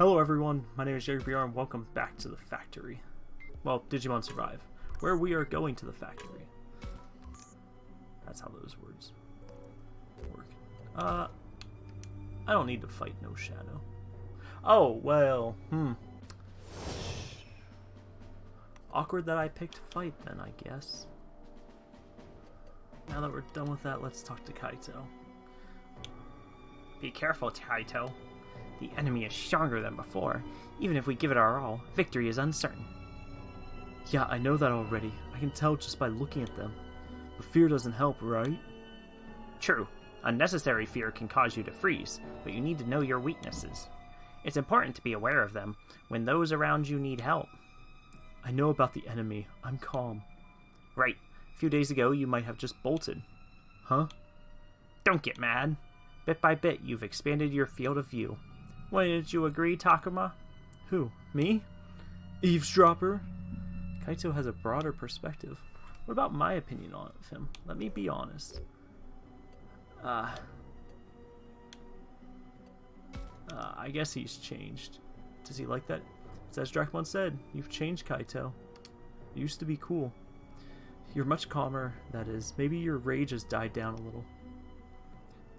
Hello everyone, my name is Jerry JBR and welcome back to the factory. Well, Digimon Survive, where we are going to the factory. That's how those words work. Uh, I don't need to fight No Shadow. Oh, well, hmm. Awkward that I picked fight then, I guess. Now that we're done with that, let's talk to Kaito. Be careful, Kaito. The enemy is stronger than before. Even if we give it our all, victory is uncertain. Yeah, I know that already. I can tell just by looking at them. But fear doesn't help, right? True. Unnecessary fear can cause you to freeze, but you need to know your weaknesses. It's important to be aware of them when those around you need help. I know about the enemy. I'm calm. Right. A few days ago, you might have just bolted. Huh? Don't get mad. Bit by bit, you've expanded your field of view. Why didn't you agree, Takuma? Who? Me? Eavesdropper? Kaito has a broader perspective. What about my opinion on him? Let me be honest. Uh, uh, I guess he's changed. Does he like that? As Drakmon said, you've changed, Kaito. You used to be cool. You're much calmer, that is. Maybe your rage has died down a little.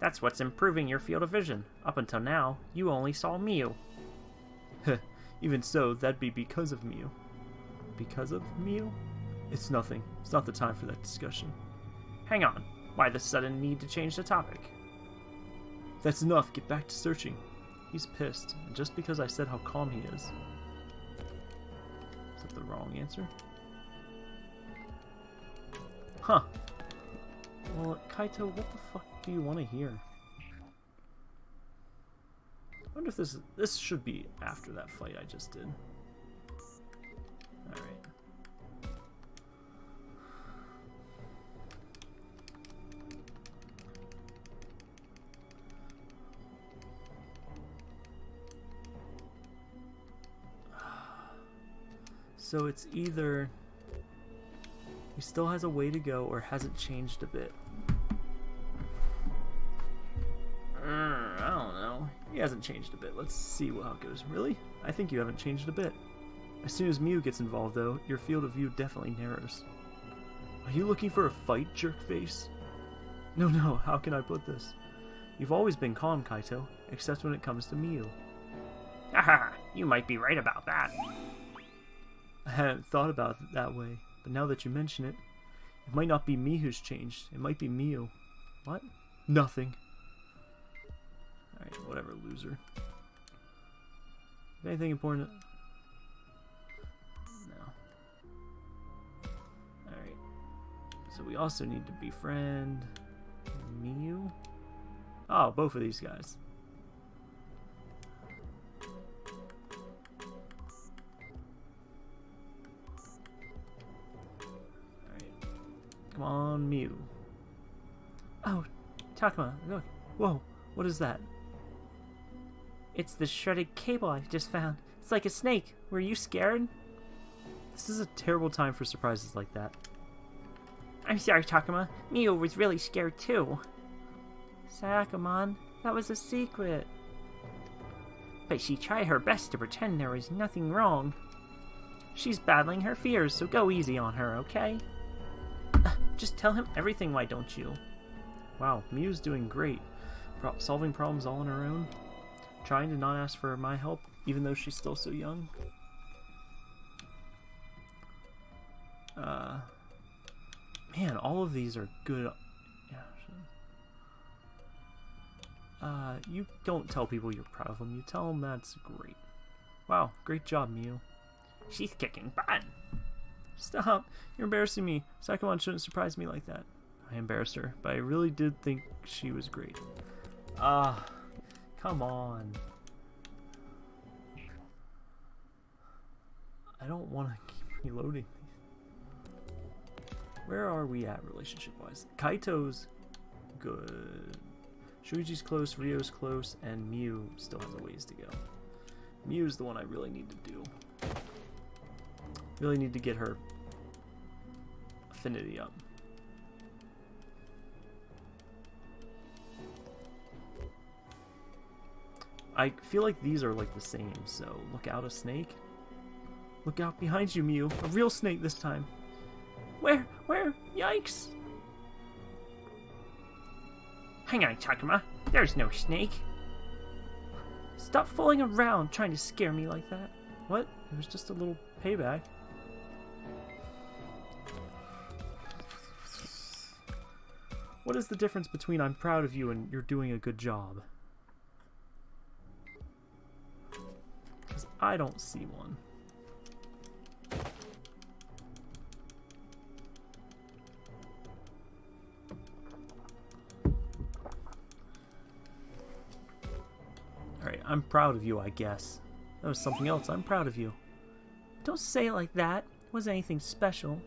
That's what's improving your field of vision. Up until now, you only saw Miu. Even so, that'd be because of Miu. Because of Miu? It's nothing. It's not the time for that discussion. Hang on. Why the sudden need to change the topic? That's enough. Get back to searching. He's pissed, and just because I said how calm he is. Is that the wrong answer? Huh. Well, Kaito, what the fuck do you want to hear? I wonder if this this should be after that fight I just did. Alright. So it's either he still has a way to go or hasn't changed a bit. Hasn't changed a bit. Let's see how it goes. Really? I think you haven't changed a bit. As soon as Miu gets involved, though, your field of view definitely narrows. Are you looking for a fight, jerkface? No, no, how can I put this? You've always been calm, Kaito, except when it comes to Miu. Haha, you might be right about that. I hadn't thought about it that way, but now that you mention it, it might not be me who's changed. It might be Miu. What? Nothing. Alright, whatever, loser. Anything important? No. Alright. So we also need to befriend Miu. Oh, both of these guys. Alright. Come on, Miu. Oh, Takuma, look. Whoa, what is that? It's the shredded cable I just found. It's like a snake. Were you scared? This is a terrible time for surprises like that. I'm sorry, Takuma. Miu was really scared too. Sakamon, that was a secret. But she tried her best to pretend there was nothing wrong. She's battling her fears, so go easy on her, okay? Just tell him everything, why don't you? Wow, Miu's doing great. Pro solving problems all on her own. Trying to not ask for my help, even though she's still so young. Uh, man, all of these are good. Uh, you don't tell people you're proud of them. You tell them that's great. Wow, great job, Miu. She's kicking butt. Stop! You're embarrassing me. Sakamon shouldn't surprise me like that. I embarrassed her, but I really did think she was great. Ah. Uh, Come on. I don't want to keep reloading. Where are we at relationship-wise? Kaito's good. Shuichi's close, Ryo's close, and Miu still has a ways to go. Miu's the one I really need to do. Really need to get her affinity up. I feel like these are like the same, so look out a snake. Look out behind you, Miu. A real snake this time. Where? Where? Yikes! Hang on, Takuma. There's no snake. Stop fooling around trying to scare me like that. What? It was just a little payback. What is the difference between I'm proud of you and you're doing a good job? I don't see one. Alright, I'm proud of you, I guess. That was something else. I'm proud of you. Don't say it like that. It wasn't anything special.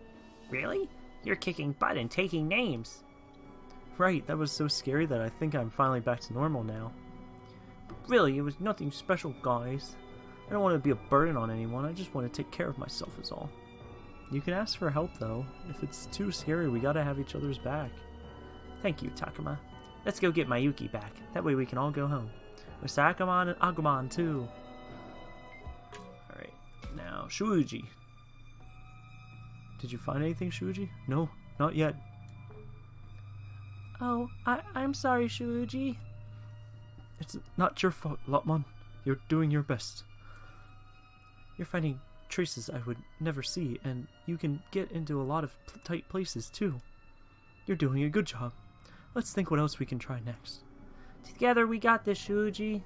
Really? You're kicking butt and taking names. Right, that was so scary that I think I'm finally back to normal now. Really, it was nothing special, guys. I don't want to be a burden on anyone, I just want to take care of myself is all. You can ask for help though. If it's too scary, we gotta have each other's back. Thank you, Takuma. Let's go get Mayuki back. That way we can all go home. With Sakamon and Agumon, too. Alright, now, Shuji. Did you find anything, Shuji? No, not yet. Oh, I, I'm sorry, Shuji. It's not your fault, Lopmon. You're doing your best. You're finding traces I would never see, and you can get into a lot of tight places, too. You're doing a good job. Let's think what else we can try next. Together we got this, Shuji.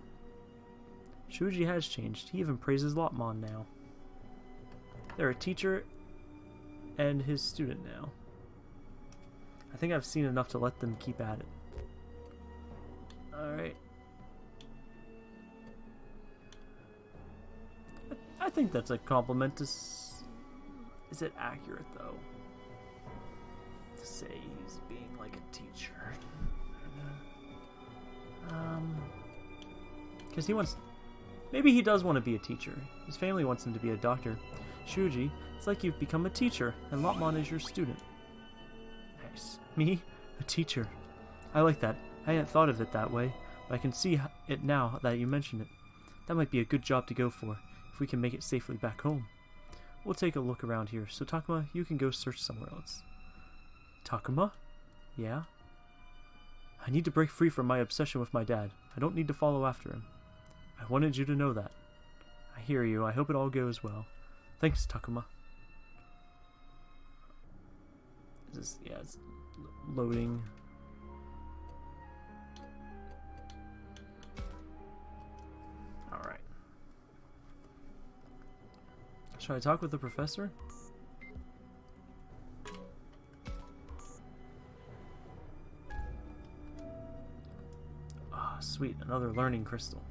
Shuji has changed. He even praises Lopmon now. They're a teacher and his student now. I think I've seen enough to let them keep at it. Alright. I, think that's a compliment to... S Is it accurate, though? To say he's being like a teacher. Um... Because he wants... Maybe he does want to be a teacher. His family wants him to be a doctor. Shuji, it's like you've become a teacher, and Lopmon is your student. Nice. Me? A teacher. I like that. I hadn't thought of it that way, but I can see it now that you mention it. That might be a good job to go for, if we can make it safely back home. We'll take a look around here, so Takuma, you can go search somewhere else. Takuma? Yeah? I need to break free from my obsession with my dad. I don't need to follow after him. I wanted you to know that. I hear you. I hope it all goes well. Thanks, Takuma. Is this, yeah, it's loading. Should I talk with the professor? Ah, oh, sweet, another learning crystal.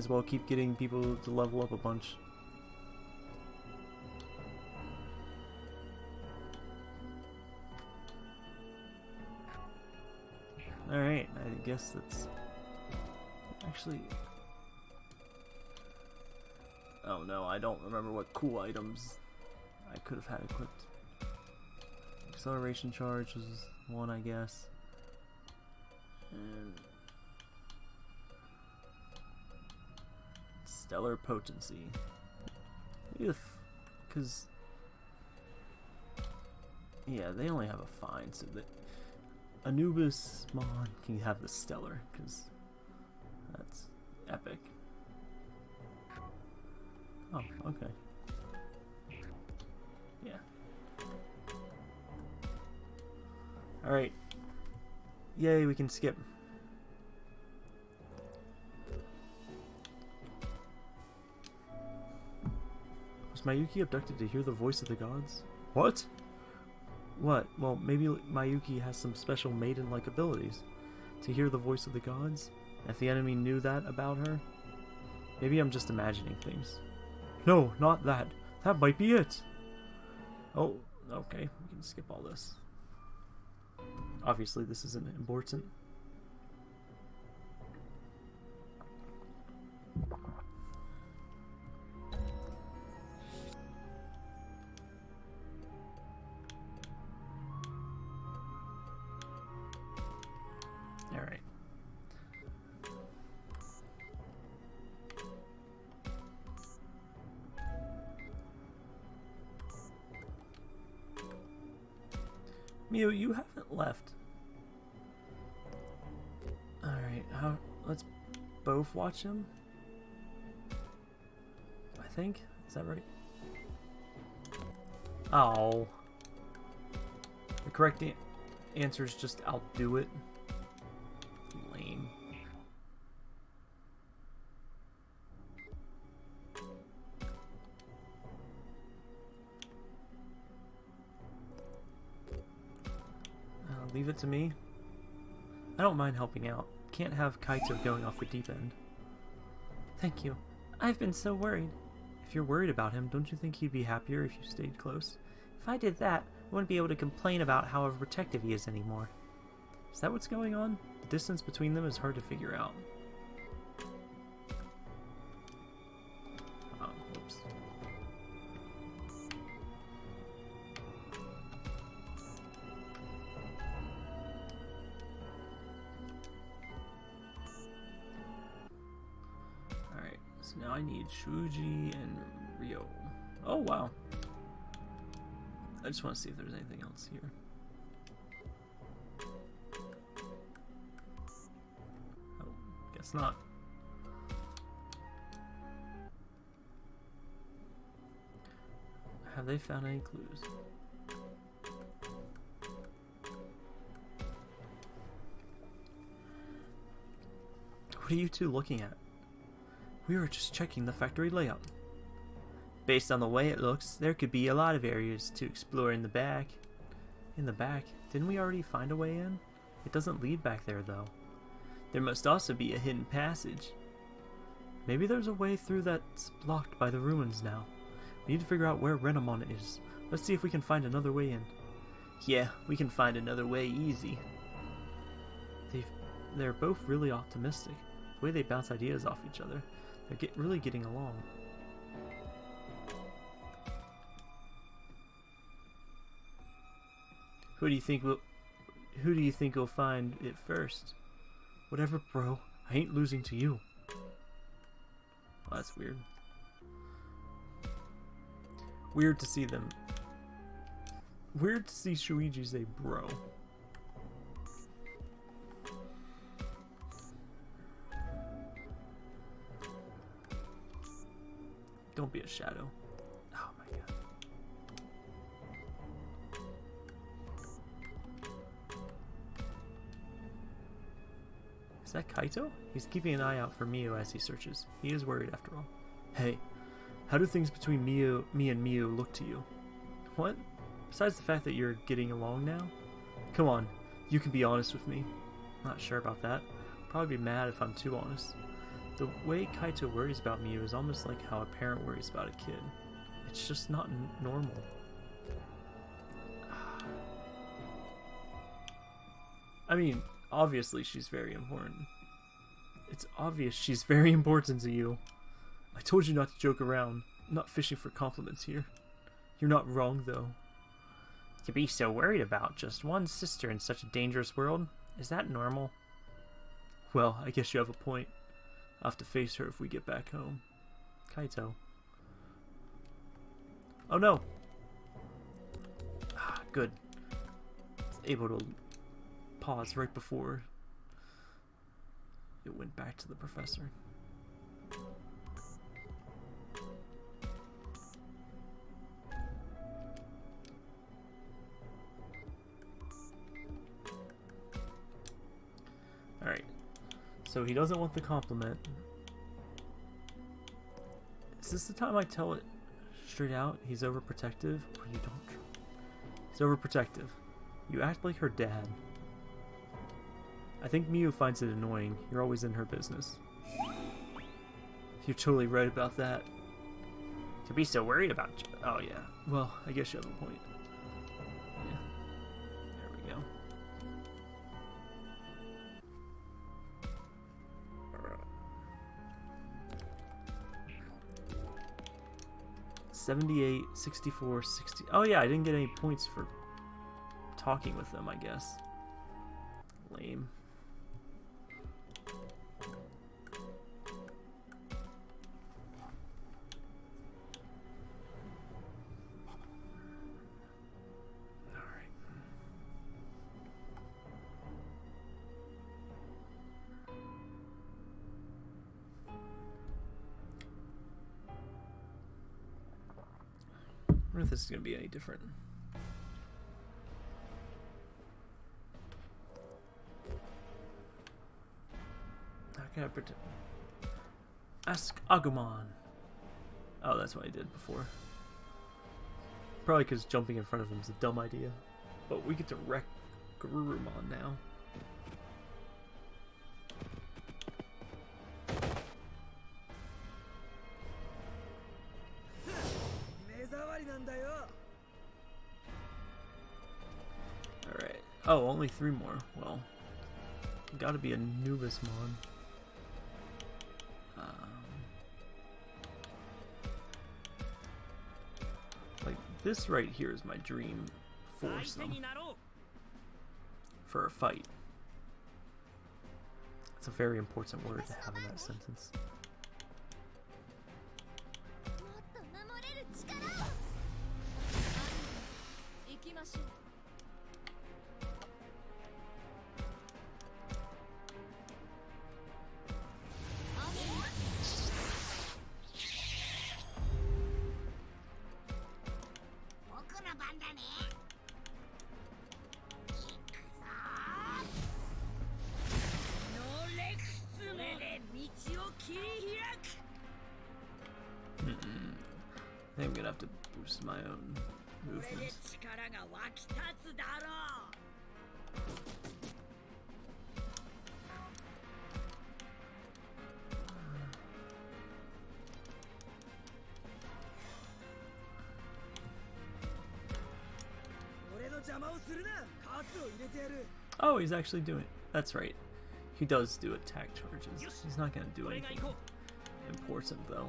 As well keep getting people to level up a bunch. Alright, I guess that's... Actually... Oh no, I don't remember what cool items I could have had equipped. Acceleration charge was one, I guess. And... Stellar Potency. Because, yeah, they only have a fine, so that Anubismon can have the Stellar, because that's epic. Oh, okay. Yeah. Alright. Yay, we can skip. Mayuki abducted to hear the voice of the gods? What? What? Well, maybe Mayuki has some special maiden-like abilities. To hear the voice of the gods? If the enemy knew that about her? Maybe I'm just imagining things. No, not that. That might be it. Oh, okay. We can skip all this. Obviously, this isn't important. Miu, you haven't left. Alright, how let's both watch him. I think. Is that right? Oh. The correct answer is just I'll do it. It to me. I don't mind helping out. Can't have Kaito going off the deep end. Thank you. I've been so worried. If you're worried about him, don't you think he'd be happier if you stayed close? If I did that, I wouldn't be able to complain about how overprotective he is anymore. Is that what's going on? The distance between them is hard to figure out. Shuji and Ryo. Oh, wow. I just want to see if there's anything else here. Oh, guess not. Have they found any clues? What are you two looking at? We were just checking the factory layout. Based on the way it looks, there could be a lot of areas to explore in the back. In the back? Didn't we already find a way in? It doesn't lead back there, though. There must also be a hidden passage. Maybe there's a way through that's blocked by the ruins now. We need to figure out where Renamon is. Let's see if we can find another way in. Yeah, we can find another way easy. They've, they're both really optimistic. The way they bounce ideas off each other. They're get, really getting along. Who do you think will who do you think will find it first? Whatever, bro. I ain't losing to you. Well, that's weird. Weird to see them. Weird to see Shuichi say bro. Don't be a shadow. Oh my god. Is that Kaito? He's keeping an eye out for Miu as he searches. He is worried after all. Hey, how do things between Miu, me and Miu look to you? What? Besides the fact that you're getting along now? Come on, you can be honest with me. Not sure about that. Probably be mad if I'm too honest. The way Kaito worries about Miu is almost like how a parent worries about a kid. It's just not n- normal. I mean, obviously she's very important. It's obvious she's very important to you. I told you not to joke around. I'm not fishing for compliments here. You're not wrong, though. To be so worried about just one sister in such a dangerous world, is that normal? Well, I guess you have a point. I'll have to face her if we get back home. Kaito. Oh no! Ah, good. Able to pause right before it went back to the professor. So he doesn't want the compliment. Is this the time I tell it straight out? He's overprotective? Or you don't? He's overprotective. You act like her dad. I think Miu finds it annoying. You're always in her business. You're totally right about that. To be so worried about you. Oh, yeah. Well, I guess you have a point. Yeah. There we go. 78, 64, 60. Oh yeah, I didn't get any points for talking with them, I guess. Lame. This is going to be any different. How can I pretend? Ask Agumon. Oh, that's what I did before. Probably because jumping in front of him is a dumb idea. But we get to wreck Garurumon now. only three more. Well, gotta be Anubismon. Um, like, this right here is my dream foursome for a fight. It's a very important word to have in that sentence. he's actually doing it. That's right. He does do attack charges. He's not going to do anything important, though.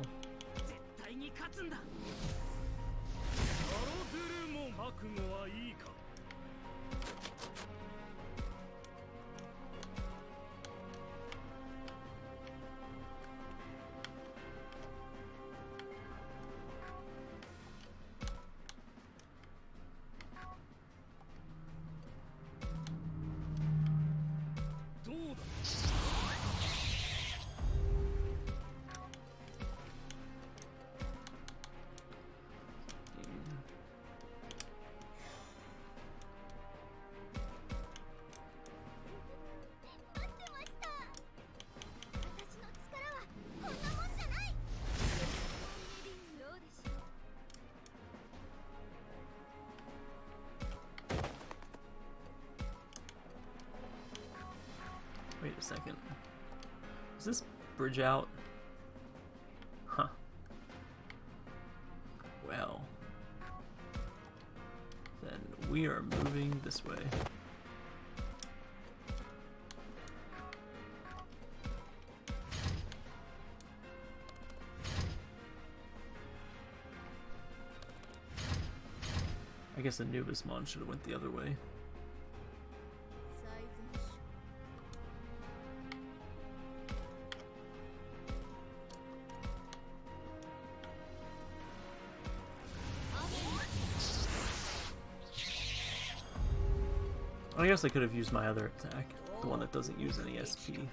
A second. Is this bridge out? Huh. Well. Then we are moving this way. I guess Anubismon should have went the other way. Guess I could have used my other attack, the one that doesn't use any SP.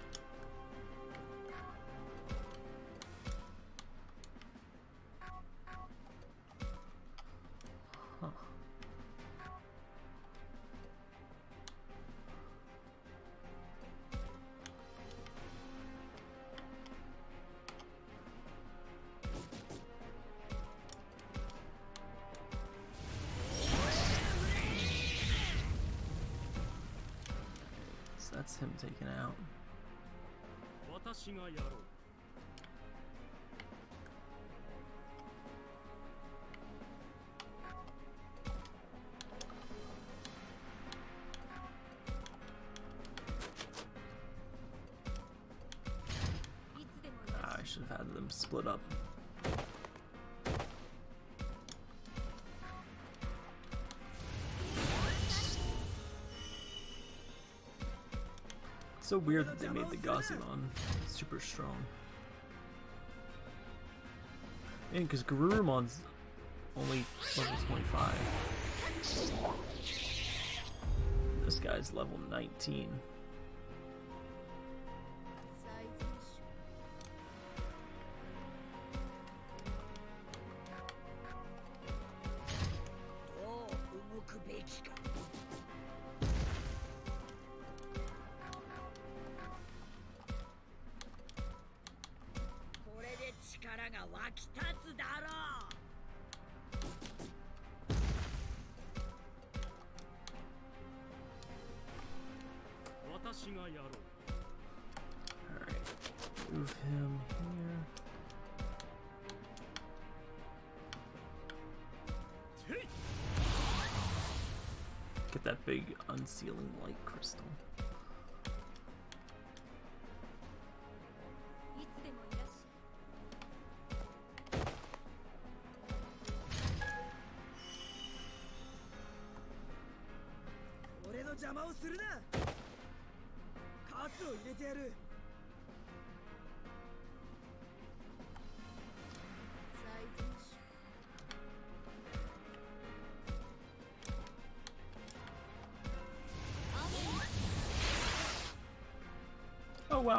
that's him taken out. Ah, I should have had them split up. So weird that they made the Gazimon super strong. And because Garurumon's only level 25. This guy's level 19. Alright. Move him here. Get that big unsealing light crystal.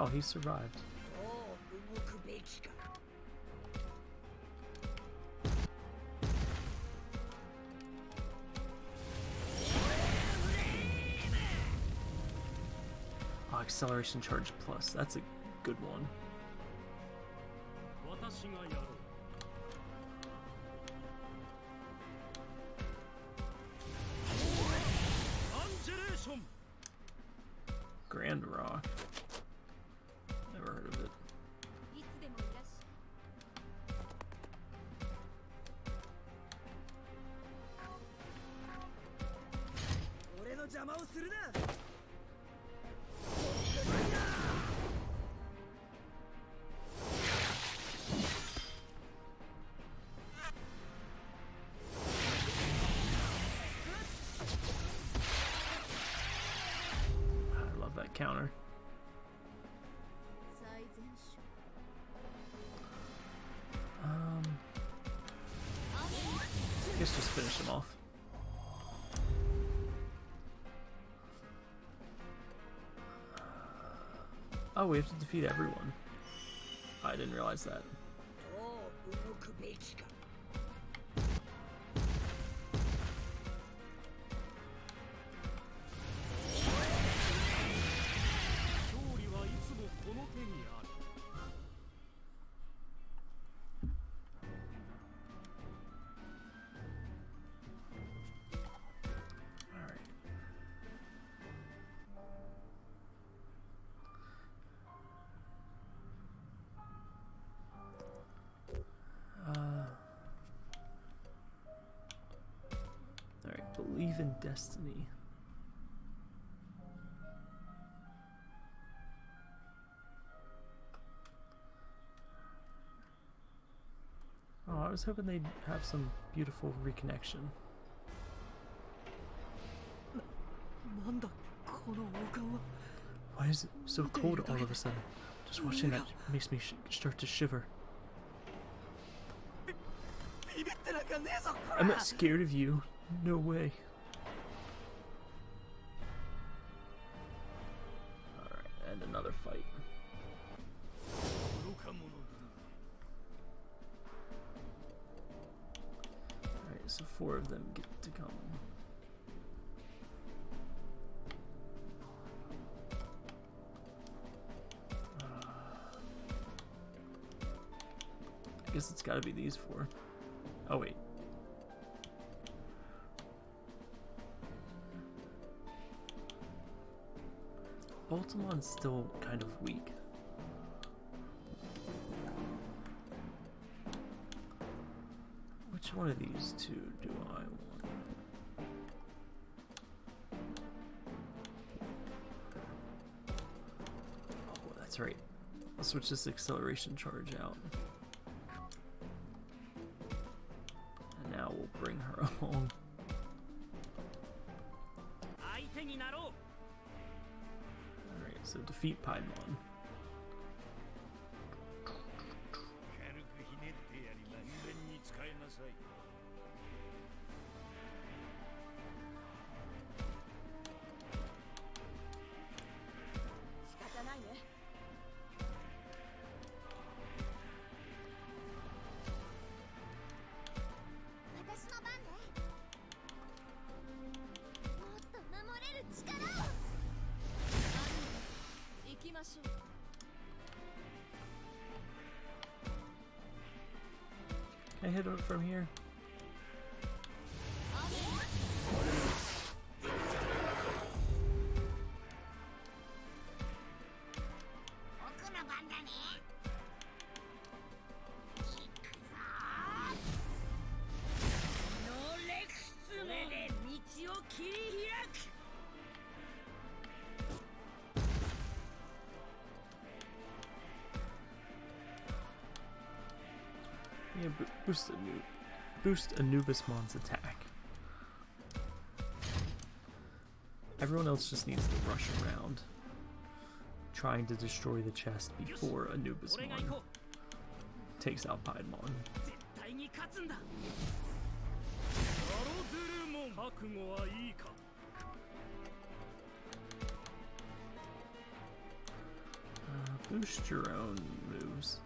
Oh, he survived. Oh, acceleration charge plus. That's a good one. 邪魔をするな。Oh, we have to defeat everyone. I didn't realize that. Oh, destiny. Oh, I was hoping they'd have some beautiful reconnection. なんだこの王冠は Why is it so cold all of a sudden? Just watching that makes me sh- start to shiver. ビビってなんかねえぞこ I'm ら not scared of you. No way. one of these two do I want? Oh, that's right. I'll switch this acceleration charge out. And now we'll bring her along. Alright, so defeat Piedmon. I hit it from here? boost Anubismon's attack. Everyone else just needs to rush around, trying to destroy the chest before Anubismon takes out Piedmon. Uh, boost your own moves.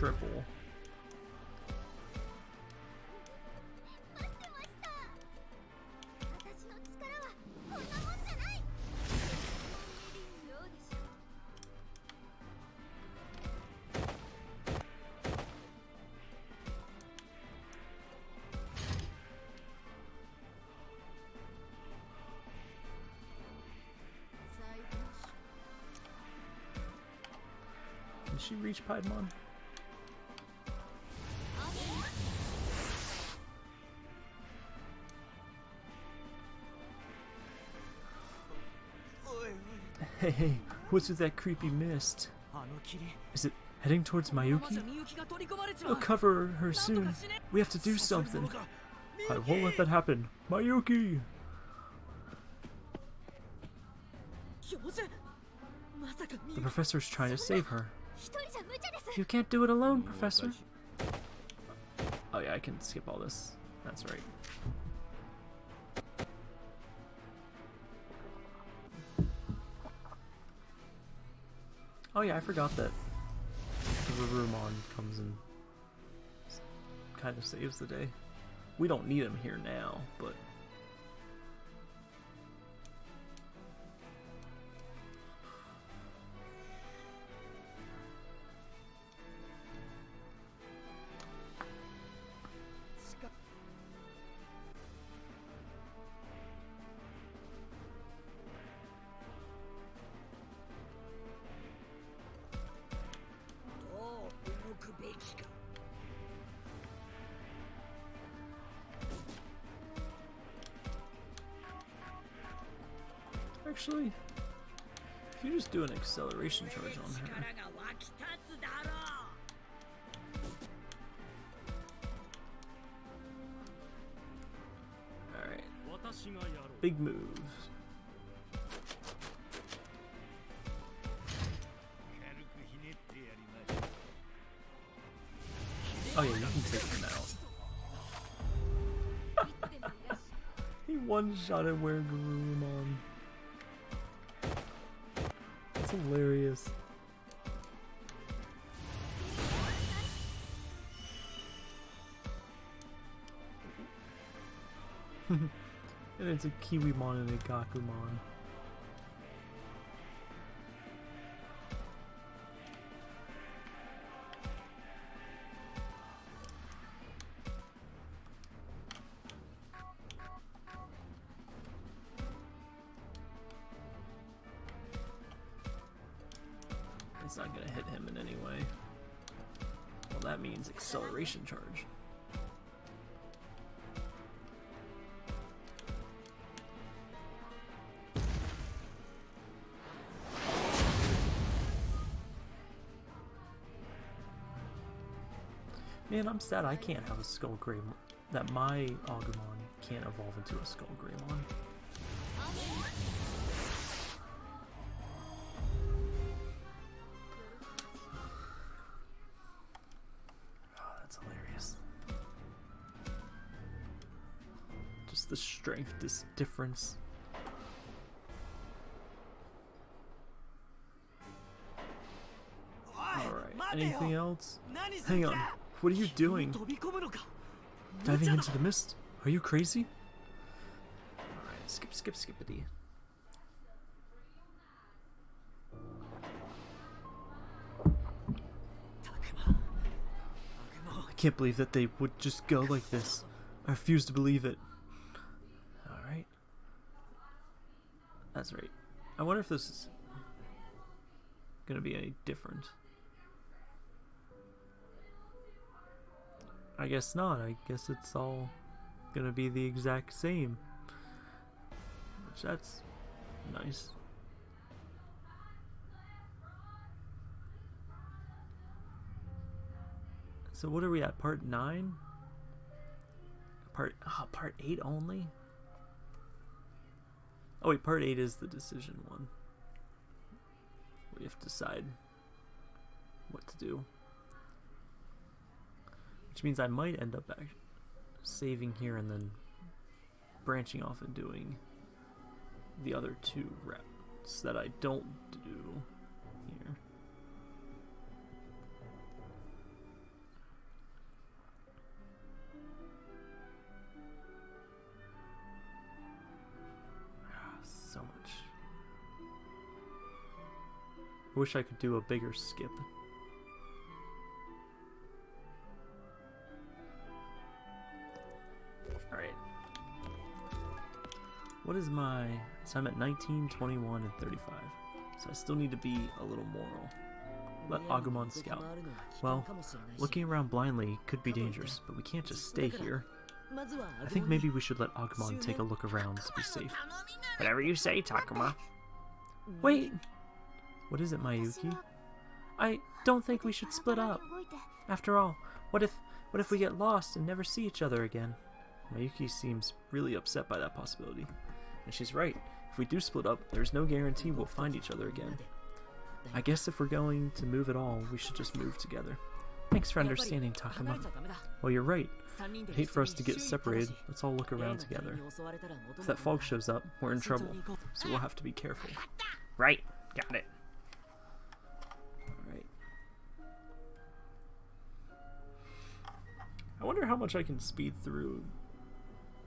Can she reach Piedmon? Hey, what's with that creepy mist? Is it heading towards Mayuki? We'll cover her soon. We have to do something. I won't let that happen. Mayuki! The professor's trying to save her. You can't do it alone, professor. Oh yeah, I can skip all this. That's right. Oh yeah, I forgot that Garurumon comes and kind of saves the day. We don't need him here now, but「acceleration charge on her. Alright. Big move. Oh yeah, you can take him out. he one-shotted where and it's a Kiwimon and a Gakumon. not going to hit him in any way. Well, that means acceleration charge. Man, I'm sad I can't have a Skull Greymon. that my Agumon can't evolve into a Skull Greymon. Alright, anything else? Hang on, what are you doing? Diving into the mist? Are you crazy? Alright, skip, skip, skippity. I can't believe that they would just go like this. I refuse to believe it. Right. I wonder if this is gonna be any different. I guess not. I guess it's all gonna be the exact same. Which that's nice. So what are we at? Part nine? Part ah, part eight only? Oh wait, part eight is the decision one. We have to decide what to do. Which means I might end up back saving here and then branching off and doing the other two reps that I don't do wish I could do a bigger skip. Alright. What is my. So I'm at 19, 21, and 35. So I still need to be a little moral. Let Agumon scout. Well, looking around blindly could be dangerous, but we can't just stay here. I think maybe we should let Agumon take a look around to be safe. Whatever you say, Takuma. Wait! What is it, Miyuki? I don't think we should split up. After all, what if what if we get lost and never see each other again? Miyuki seems really upset by that possibility. And she's right. If we do split up, there's no guarantee we'll find each other again. I guess if we're going to move at all, we should just move together. Thanks for understanding, Takuma. Well, you're right. I'd hate for us to get separated. Let's all look around together. If that fog shows up, we're in trouble. So we'll have to be careful. Right, got it. I wonder how much I can speed through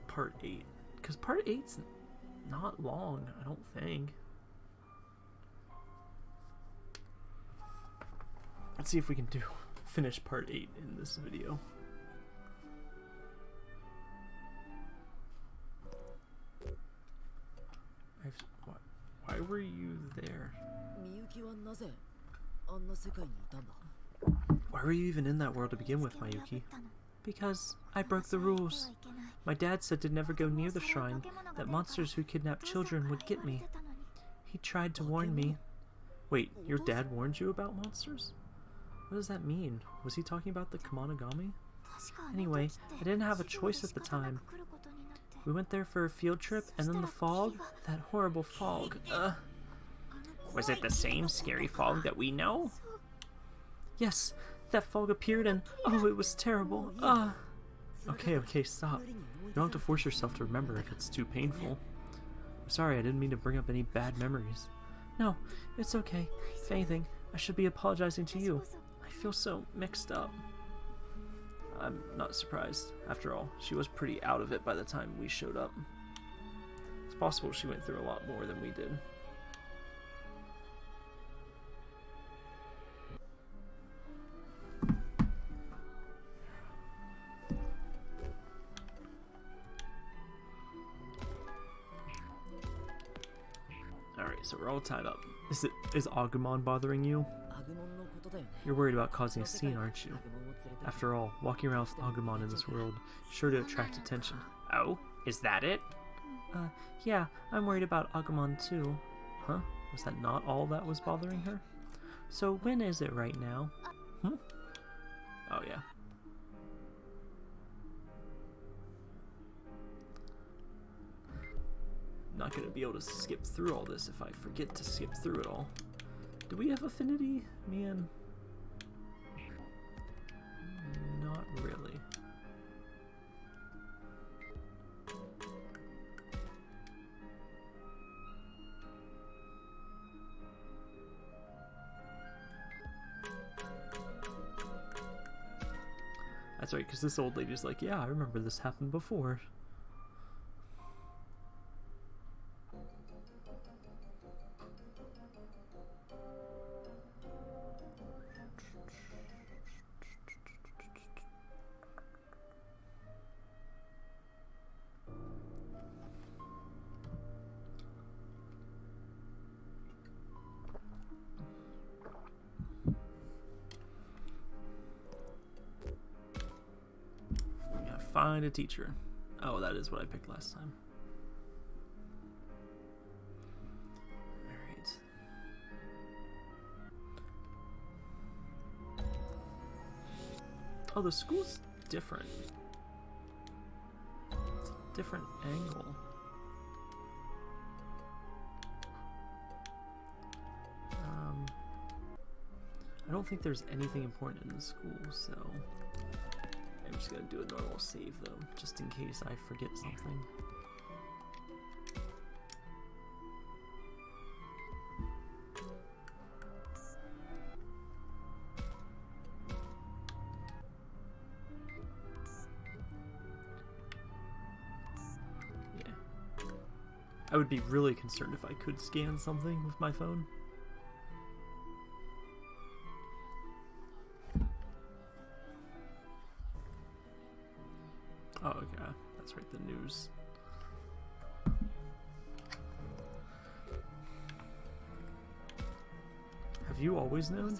part 8. Because part 8's not long, I don't think. Let's see if we can do finish part 8 in this video. What? Why were you there? Why were you even in that world to begin with, Miyuki? Because I broke the rules. My dad said to never go near the shrine, that monsters who kidnap children would get me. He tried to warn me. Wait, your dad warned you about monsters? What does that mean? Was he talking about the Kemonogami? Anyway, I didn't have a choice at the time. We went there for a field trip, and then the fog? That horrible fog. Ugh. Was it the same scary fog that we know? Yes, that fog appeared and oh, it was terrible. Ah. Okay, okay, stop. You don't have to force yourself to remember if it's too painful. I'm sorry, I didn't mean to bring up any bad memories. No, it's okay. If anything, I should be apologizing to you. I feel so mixed up. I'm not surprised. After all, she was pretty out of it by the time we showed up. It's possible she went through a lot more than we did. We're all tied up. Is it is Agumon bothering you? You're worried about causing a scene, aren't you? After all, walking around with Agumon in this world sure to attract attention. Oh, is that it? Uh, yeah, I'm worried about Agumon too. Huh? Was that not all that was bothering her? So when is it right now? Hmm? Oh yeah, going to be able to skip through all this if I forget to skip through it all. Do we have affinity? Man. Not really. That's right, because this old lady's like, yeah, I remember this happened before. Teacher. Oh, that is what I picked last time. Alright. Oh, the school's different. It's a different angle. Um, I don't think there's anything important in the school, so I'm just gonna do a normal save though, just in case I forget something. Yeah. I would be really concerned if I could scan something with my phone. Oh, okay. That's right, the news. Have you always known?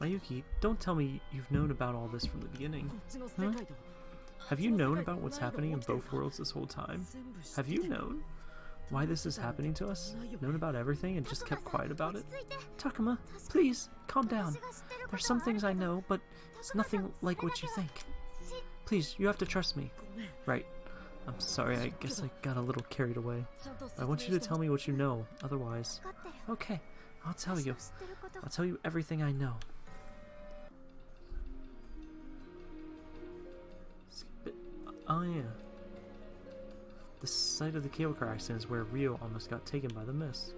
Miyuki, don't tell me you've known about all this from the beginning. Huh? Have you known about what's happening in both worlds this whole time? Have you known? Why this is happening to us? Known about everything and just kept quiet about it? Takuma, please, calm down. There's some things I know, but it's nothing like what you think. Please, you have to trust me. Right. I'm sorry, I guess I got a little carried away. I want you to tell me what you know, otherwise... Okay, I'll tell you. I'll tell you everything I know. Oh yeah. The site of the cable car accident is where Ryo almost got taken by the mist.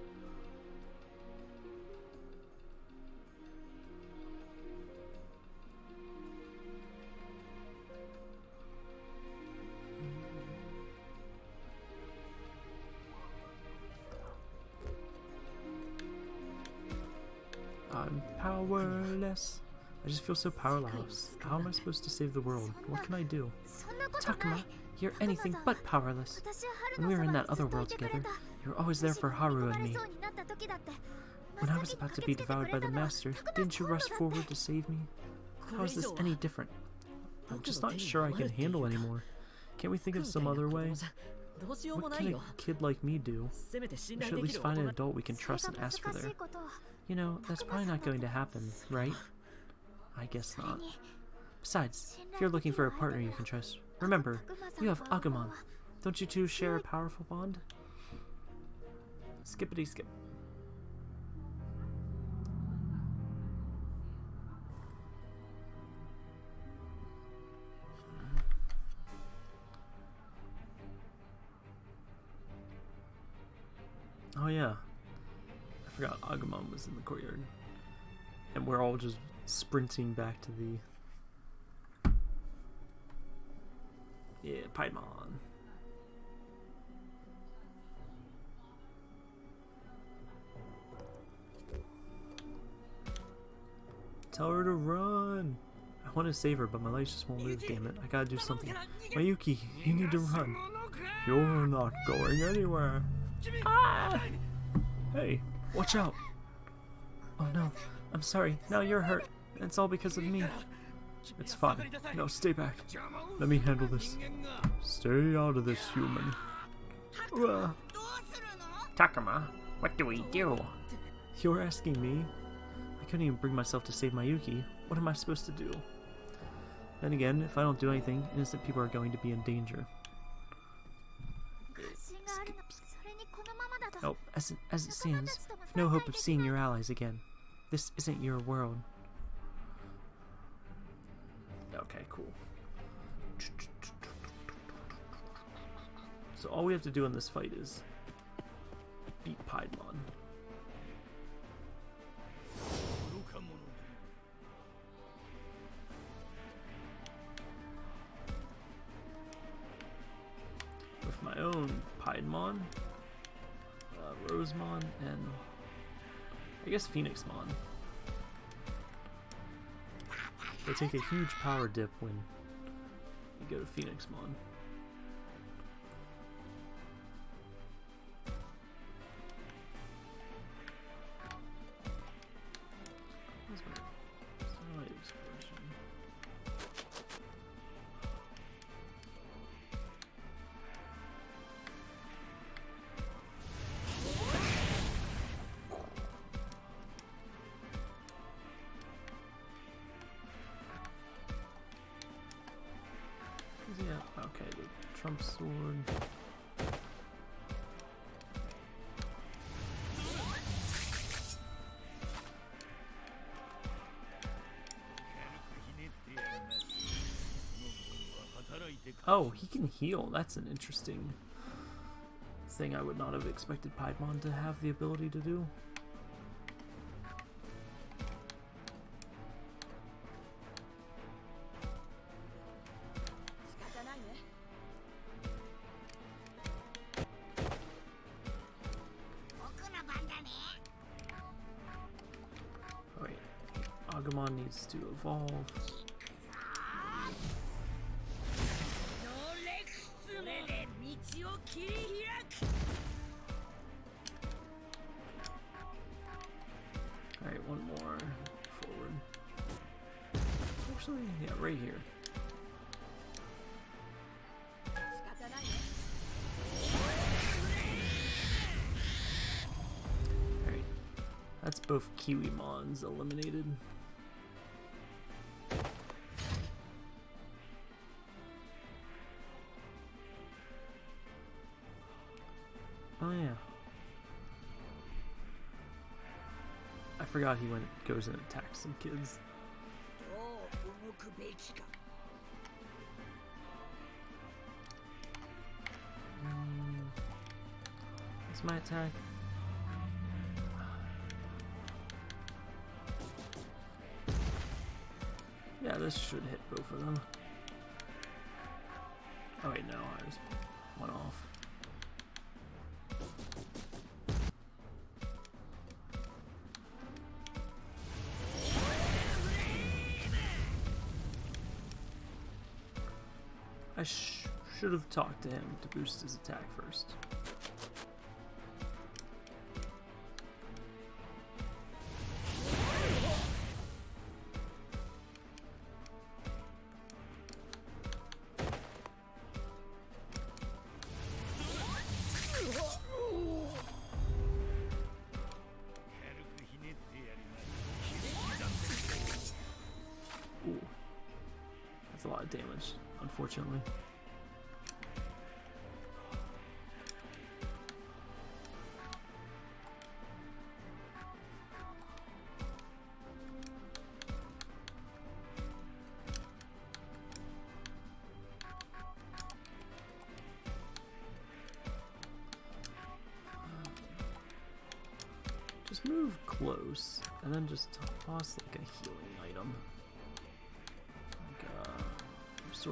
powerless. I just feel so powerless. How am I supposed to save the world? What can I do? Takuma, you're anything but powerless. When we were in that other world together, you were always there for Haru and me. When I was about to be devoured by the Master, didn't you rush forward to save me? How is this any different? I'm just not sure I can handle anymore. Can't we think of some other way? What can a kid like me do? We should at least find an adult we can trust and ask for their you know, that's probably not going to happen, right? I guess not. Besides, if you're looking for a partner you can trust, remember, you have Agumon. Don't you two share a powerful bond? Skippity skip. Oh yeah, Forgot Agumon was in the courtyard. And we're all just sprinting back to the Yeah, Paimon. Tell her to run. I want to save her, but my legs just won't move. Damn it! I gotta do something. Miyuki, you need to run. You're not going anywhere. Ah! Hey, Watch out! Oh no, I'm sorry. Now you're hurt. It's all because of me. It's fine. No, stay back. Let me handle this. Stay out of this, human. Uh. Takuma, what do we do? You're asking me? I couldn't even bring myself to save Miyuki. What am I supposed to do? Then again, if I don't do anything, innocent people are going to be in danger. Nope, as it, as it stands, with no hope of seeing your allies again. This isn't your world. Okay, cool. So all we have to do in this fight is beat Piedmon. I guess Phoenixmon. They take a huge power dip when you go to Phoenixmon. Where's Oh, he can heal. That's an interesting thing I would not have expected Piedmon to have the ability to do. Agumon needs to evolve. Kiwimon's eliminated. Oh yeah. I forgot he went goes and attacks some kids. Mm. That's my attack. This should hit both of them. Oh wait, no, I just went off. I sh should have talked to him to boost his attack first.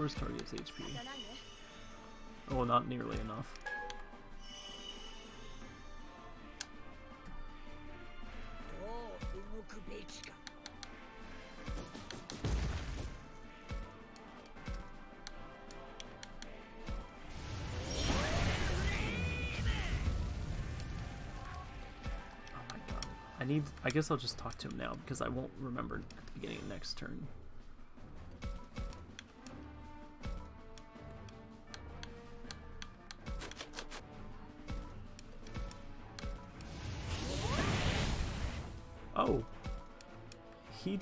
First target's HP. Oh, not nearly enough. Oh I need. I guess I'll just talk to him now because I won't remember at the beginning of next turn.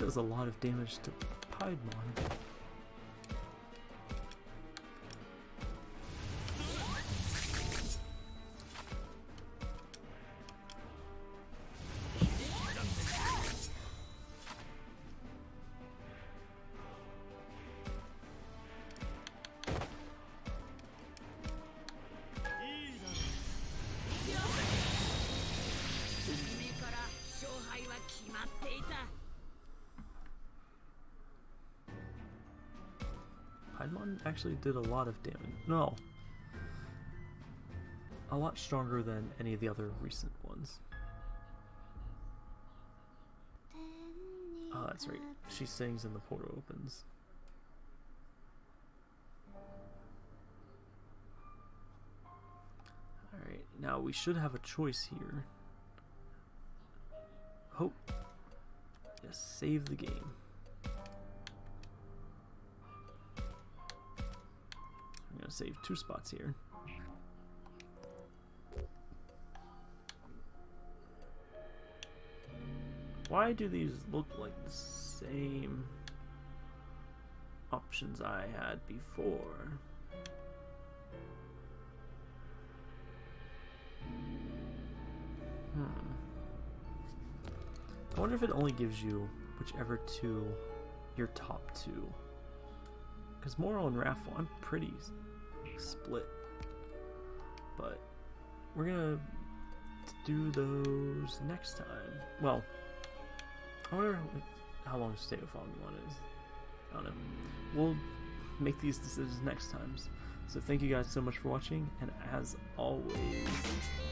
Does a lot of damage to Piedmon. Actually did a lot of damage. No. A lot stronger than any of the other recent ones. Oh, that's right. She sings and the portal opens. Alright, now we should have a choice here. Hope. Yes, save the game. Gonna save two spots here. Why do these look like the same options I had before? Hmm. I wonder if it only gives you whichever two your top two. Because Moral and Raffle, I'm pretty split. But we're gonna do those next time. Well, I wonder how long State of Falling One is. I don't know. We'll make these decisions next times. So thank you guys so much for watching, and as always,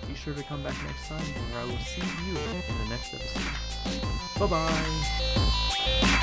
be sure to come back next time where I will see you in the next episode. Bye bye!